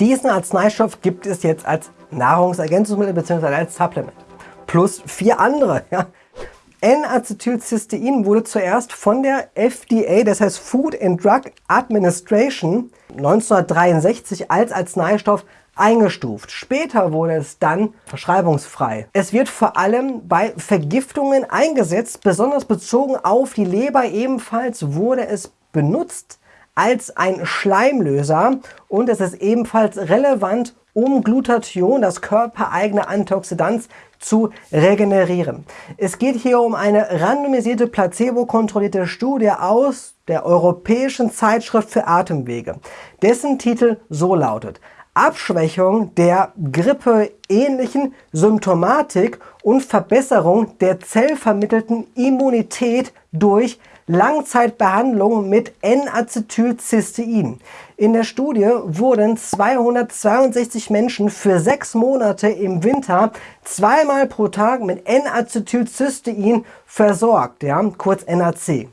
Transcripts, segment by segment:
Diesen Arzneistoff gibt es jetzt als Nahrungsergänzungsmittel bzw. als Supplement. Plus vier andere. Ja. N-Acetylcystein wurde zuerst von der FDA, das heißt Food and Drug Administration, 1963 als Arzneistoff eingestuft. Später wurde es dann verschreibungsfrei. Es wird vor allem bei Vergiftungen eingesetzt, besonders bezogen auf die Leber. Ebenfalls wurde es benutzt als ein Schleimlöser und es ist ebenfalls relevant, um Glutathion, das körpereigene Antioxidant, zu regenerieren. Es geht hier um eine randomisierte, placebo-kontrollierte Studie aus der Europäischen Zeitschrift für Atemwege, dessen Titel so lautet Abschwächung der grippeähnlichen Symptomatik und Verbesserung der zellvermittelten Immunität durch Langzeitbehandlung mit N-Acetylcystein. In der Studie wurden 262 Menschen für sechs Monate im Winter zweimal pro Tag mit N-Acetylcystein versorgt, ja, kurz NAC.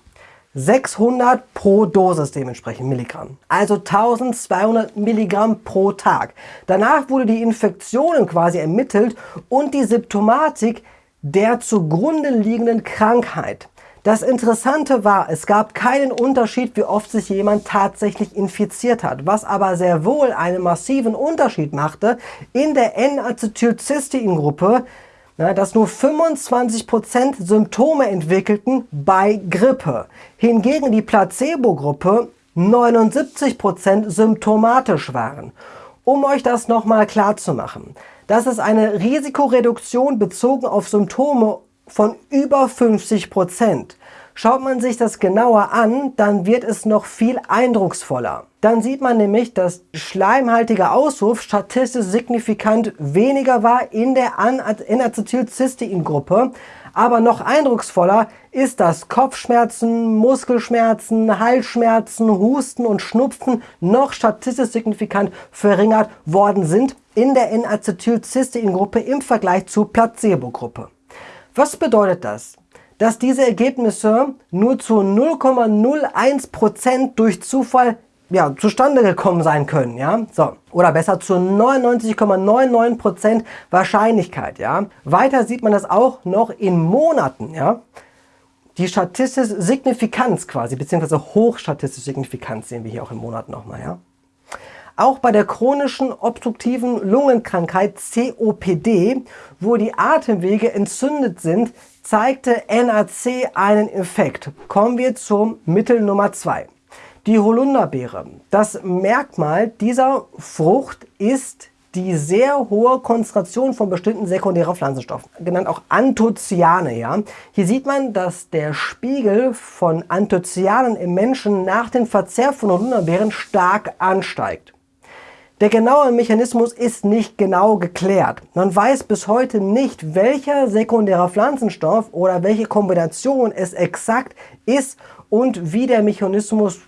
600 pro Dosis dementsprechend Milligramm. Also 1200 Milligramm pro Tag. Danach wurde die Infektion quasi ermittelt und die Symptomatik der zugrunde liegenden Krankheit. Das Interessante war, es gab keinen Unterschied, wie oft sich jemand tatsächlich infiziert hat, was aber sehr wohl einen massiven Unterschied machte in der N-Acetylcystein-Gruppe, dass nur 25% Symptome entwickelten bei Grippe. Hingegen die Placebo-Gruppe 79% symptomatisch waren. Um euch das nochmal klar zu machen, das ist eine Risikoreduktion bezogen auf Symptome von über 50 Prozent. Schaut man sich das genauer an, dann wird es noch viel eindrucksvoller. Dann sieht man nämlich, dass schleimhaltiger Auswurf statistisch signifikant weniger war in der N-Acetylcystein-Gruppe. Aber noch eindrucksvoller ist, dass Kopfschmerzen, Muskelschmerzen, Halsschmerzen, Husten und Schnupfen noch statistisch signifikant verringert worden sind in der N-Acetylcystein-Gruppe im Vergleich zur Placebo-Gruppe. Was bedeutet das? Dass diese Ergebnisse nur zu 0,01% durch Zufall ja, zustande gekommen sein können, ja, so, oder besser zu 99,99% Wahrscheinlichkeit, ja. Weiter sieht man das auch noch in Monaten, ja. Die statistische Signifikanz quasi, beziehungsweise hochstatistische Signifikanz sehen wir hier auch in Monaten nochmal, ja. Auch bei der chronischen obstruktiven Lungenkrankheit COPD, wo die Atemwege entzündet sind, zeigte NAC einen Effekt. Kommen wir zum Mittel Nummer 2. Die Holunderbeere. Das Merkmal dieser Frucht ist die sehr hohe Konzentration von bestimmten sekundären Pflanzenstoffen, genannt auch Anthocyane. Ja? Hier sieht man, dass der Spiegel von Anthocyanen im Menschen nach dem Verzehr von Holunderbeeren stark ansteigt. Der genaue Mechanismus ist nicht genau geklärt. Man weiß bis heute nicht, welcher sekundärer Pflanzenstoff oder welche Kombination es exakt ist und wie der Mechanismus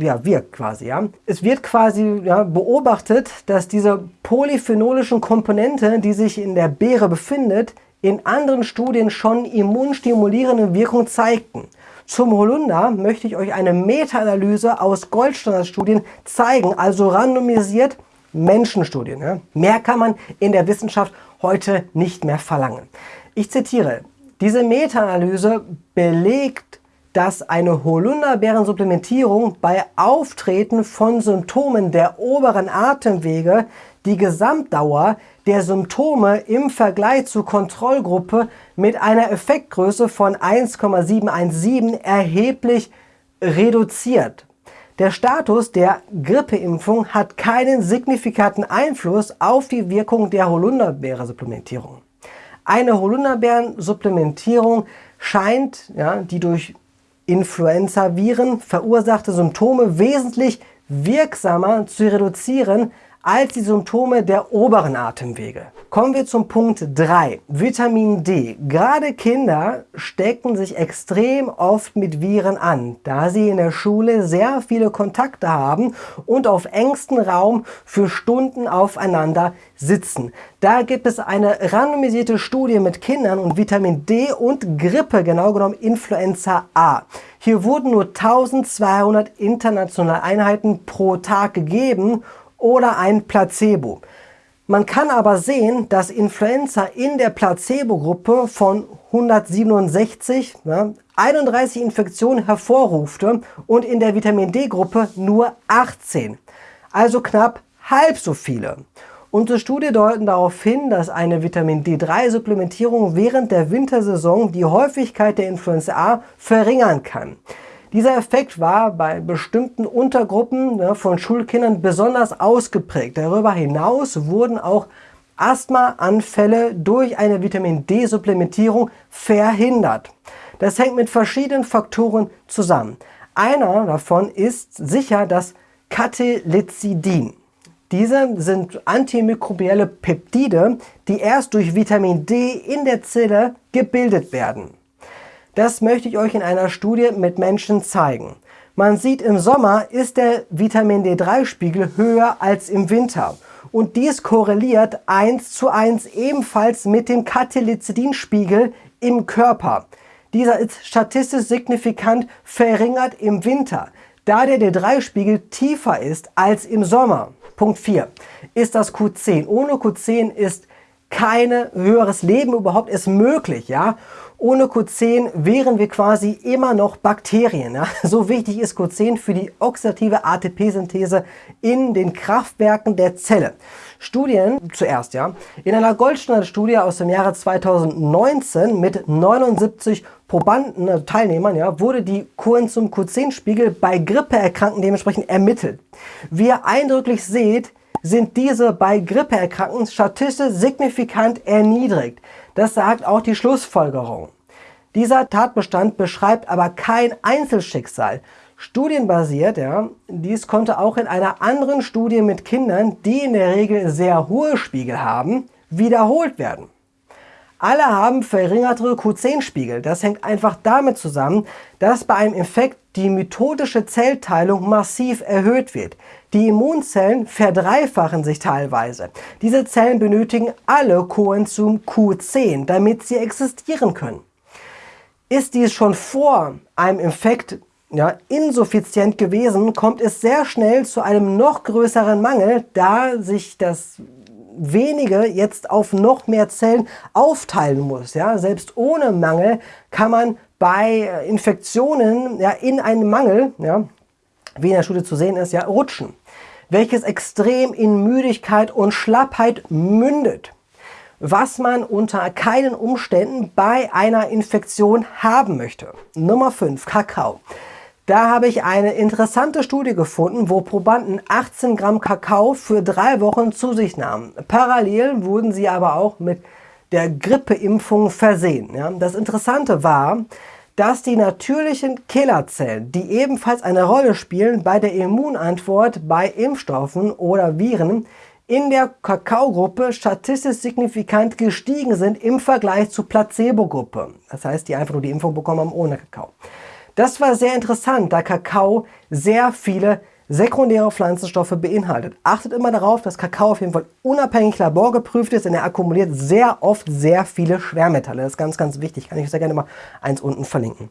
ja, wirkt quasi. Ja. Es wird quasi ja, beobachtet, dass diese polyphenolischen Komponente, die sich in der Beere befindet, in anderen Studien schon immunstimulierende Wirkung zeigten. Zum Holunder möchte ich euch eine Meta-Analyse aus Goldstandardstudien zeigen, also randomisiert Menschenstudien. Ja. Mehr kann man in der Wissenschaft heute nicht mehr verlangen. Ich zitiere, diese Meta-Analyse belegt, dass eine Holunderbeerensupplementierung bei Auftreten von Symptomen der oberen Atemwege die Gesamtdauer der Symptome im Vergleich zur Kontrollgruppe mit einer Effektgröße von 1,717 erheblich reduziert. Der Status der Grippeimpfung hat keinen signifikanten Einfluss auf die Wirkung der Holunderbeere-Supplementierung. Eine Holunderbeeren-Supplementierung scheint ja, die durch Influenza-Viren verursachte Symptome wesentlich wirksamer zu reduzieren als die Symptome der oberen Atemwege. Kommen wir zum Punkt 3, Vitamin D. Gerade Kinder stecken sich extrem oft mit Viren an, da sie in der Schule sehr viele Kontakte haben und auf engstem Raum für Stunden aufeinander sitzen. Da gibt es eine randomisierte Studie mit Kindern und Vitamin D und Grippe, genau genommen Influenza A. Hier wurden nur 1200 internationale Einheiten pro Tag gegeben oder ein Placebo. Man kann aber sehen, dass Influenza in der Placebo-Gruppe von 167 ja, 31 Infektionen hervorrufte und in der Vitamin D-Gruppe nur 18. Also knapp halb so viele. Unsere Studien deuten darauf hin, dass eine Vitamin D3-Supplementierung während der Wintersaison die Häufigkeit der Influenza A verringern kann. Dieser Effekt war bei bestimmten Untergruppen ne, von Schulkindern besonders ausgeprägt. Darüber hinaus wurden auch Asthmaanfälle durch eine Vitamin D-Supplementierung verhindert. Das hängt mit verschiedenen Faktoren zusammen. Einer davon ist sicher das Catelycidin. Diese sind antimikrobielle Peptide, die erst durch Vitamin D in der Zelle gebildet werden. Das möchte ich euch in einer Studie mit Menschen zeigen. Man sieht, im Sommer ist der Vitamin D3-Spiegel höher als im Winter. Und dies korreliert 1 zu 1 ebenfalls mit dem Catelycidin-Spiegel im Körper. Dieser ist statistisch signifikant verringert im Winter, da der D3-Spiegel tiefer ist als im Sommer. Punkt 4 ist das Q10. Ohne Q10 ist kein höheres Leben überhaupt erst möglich. Ja? Ohne Q10 wären wir quasi immer noch Bakterien. Ja? So wichtig ist Q10 für die oxidative ATP-Synthese in den Kraftwerken der Zelle. Studien zuerst, ja. In einer Goldstandard-Studie aus dem Jahre 2019 mit 79 Probanden, also Teilnehmern, ja, wurde die Coenzym Q10-Spiegel bei Grippeerkrankten dementsprechend ermittelt. Wie ihr eindrücklich seht, sind diese bei Grippeerkrankten statistisch signifikant erniedrigt. Das sagt auch die Schlussfolgerung. Dieser Tatbestand beschreibt aber kein Einzelschicksal. Studienbasiert, ja, dies konnte auch in einer anderen Studie mit Kindern, die in der Regel sehr hohe Spiegel haben, wiederholt werden. Alle haben verringertere Q10-Spiegel. Das hängt einfach damit zusammen, dass bei einem Infekt die mitotische Zellteilung massiv erhöht wird. Die Immunzellen verdreifachen sich teilweise. Diese Zellen benötigen alle Coenzym Q10, damit sie existieren können. Ist dies schon vor einem Infekt ja, insuffizient gewesen, kommt es sehr schnell zu einem noch größeren Mangel, da sich das wenige jetzt auf noch mehr Zellen aufteilen muss. Ja? Selbst ohne Mangel kann man bei Infektionen ja, in einen Mangel, ja, wie in der Studie zu sehen ist, ja, rutschen, welches extrem in Müdigkeit und Schlappheit mündet, was man unter keinen Umständen bei einer Infektion haben möchte. Nummer 5, Kakao. Da habe ich eine interessante Studie gefunden, wo Probanden 18 Gramm Kakao für drei Wochen zu sich nahmen. Parallel wurden sie aber auch mit der Grippeimpfung versehen. Ja, das Interessante war, dass die natürlichen Killerzellen, die ebenfalls eine Rolle spielen bei der Immunantwort bei Impfstoffen oder Viren, in der Kakaogruppe statistisch signifikant gestiegen sind im Vergleich zur Placebo-Gruppe. Das heißt, die einfach nur die Impfung bekommen haben ohne Kakao. Das war sehr interessant, da Kakao sehr viele sekundäre Pflanzenstoffe beinhaltet. Achtet immer darauf, dass Kakao auf jeden Fall unabhängig laborgeprüft ist, denn er akkumuliert sehr oft sehr viele Schwermetalle. Das ist ganz, ganz wichtig. Kann ich sehr gerne mal eins unten verlinken.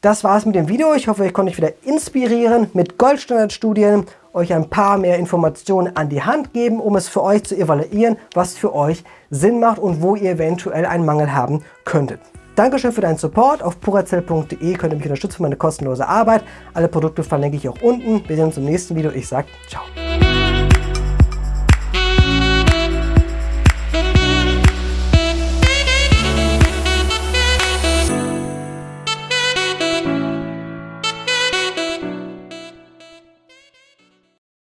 Das war's mit dem Video. Ich hoffe, ich konnte euch wieder inspirieren mit Goldstandardstudien, euch ein paar mehr Informationen an die Hand geben, um es für euch zu evaluieren, was für euch Sinn macht und wo ihr eventuell einen Mangel haben könntet. Dankeschön für deinen Support. Auf purazell.de könnt ihr mich unterstützen für meine kostenlose Arbeit. Alle Produkte verlinke ich auch unten. Wir sehen uns im nächsten Video. Ich sage ciao.